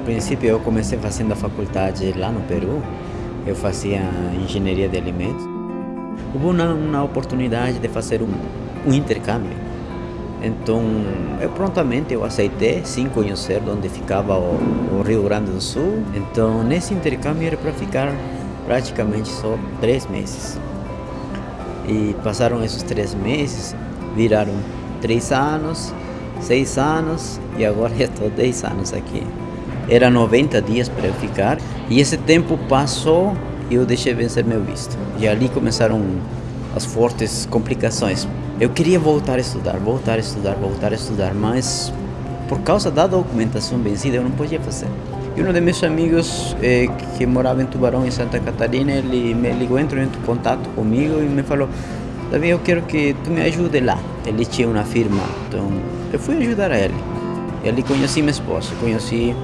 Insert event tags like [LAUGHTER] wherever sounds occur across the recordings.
princípio eu comecei fazendo a faculdade lá no Peru, eu fazia engenharia de alimentos. Houve uma, uma oportunidade de fazer um, um intercâmbio. Então, eu prontamente eu aceitei, sem conhecer onde ficava o, o Rio Grande do Sul. Então, nesse intercâmbio era para ficar praticamente só três meses. E passaram esses três meses, viraram três anos, seis anos e agora [LAUGHS] estou dez anos aqui. Era 90 dias para eu ficar e esse tempo passou e eu deixei vencer meu visto. E ali começaram as fortes complicações. Eu queria voltar a estudar, voltar a estudar, voltar a estudar, mas por causa da documentação vencida eu não podia fazer. E um de meus amigos eh, que morava em Tubarão, em Santa Catarina, ele me ligou, entrou em contato comigo e me falou Davi, eu quero que tu me ajude lá. Ele tinha uma firma, então eu fui ajudar ele. E ali conheci minha esposa, conheci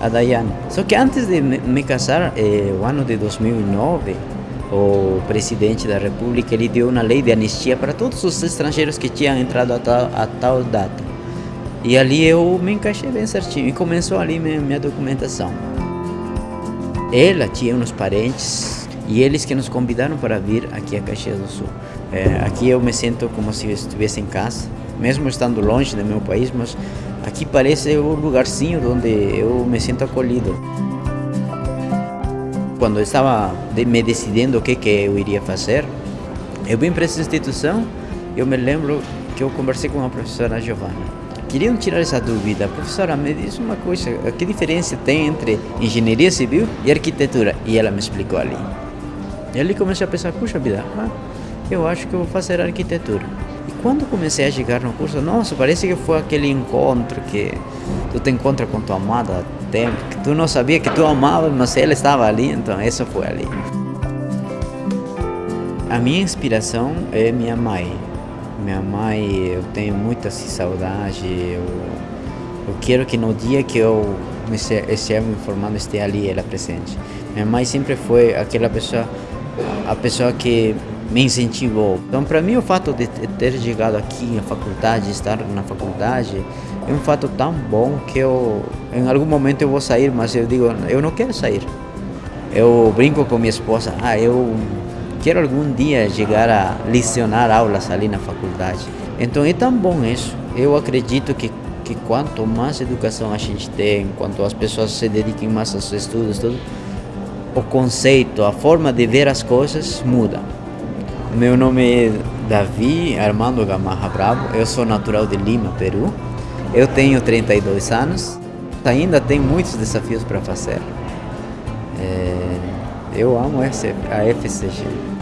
a Dayane. Só que antes de me casar, eh, o ano de 2009, o presidente da república ele deu uma lei de anistia para todos os estrangeiros que tinham entrado a tal, a tal data. E ali eu me encaixei bem certinho e começou ali minha, minha documentação. Ela tinha uns parentes e eles que nos convidaram para vir aqui a Caxias do Sul. É, aqui eu me sinto como se estivesse em casa, mesmo estando longe do meu país, mas aqui parece o lugarzinho onde eu me sinto acolhido. Quando eu estava me decidindo o que, que eu iria fazer, eu vim para essa instituição, eu me lembro que eu conversei com a professora Giovanna queriam tirar essa dúvida. Professora, me diz uma coisa, que diferença tem entre engenharia civil e arquitetura? E ela me explicou ali. E ali comecei a pensar, puxa vida, ah, eu acho que eu vou fazer arquitetura. E quando comecei a chegar no curso, nossa, parece que foi aquele encontro que tu te encontra com tua amada há tempo, que tu não sabia que tu amava, mas ela estava ali, então isso foi ali. A minha inspiração é minha mãe. Minha mãe, eu tenho muita saudade. Eu, eu quero que no dia que eu me esteja me formando esteja ali ela presente. Minha mãe sempre foi aquela pessoa, a pessoa que me incentivou. Então, para mim, o fato de ter chegado aqui na faculdade, estar na faculdade, é um fato tão bom que eu, em algum momento eu vou sair, mas eu digo, eu não quero sair. Eu brinco com minha esposa, ah, eu quero algum dia chegar a lecionar aulas ali na faculdade. Então é tão bom isso. Eu acredito que, que quanto mais educação a gente tem, quanto as pessoas se dediquem mais aos estudos, tudo, o conceito, a forma de ver as coisas muda. Meu nome é Davi Armando Gamarra Bravo, eu sou natural de Lima, Peru. Eu tenho 32 anos, ainda tenho muitos desafios para fazer. É, eu amo a FCG.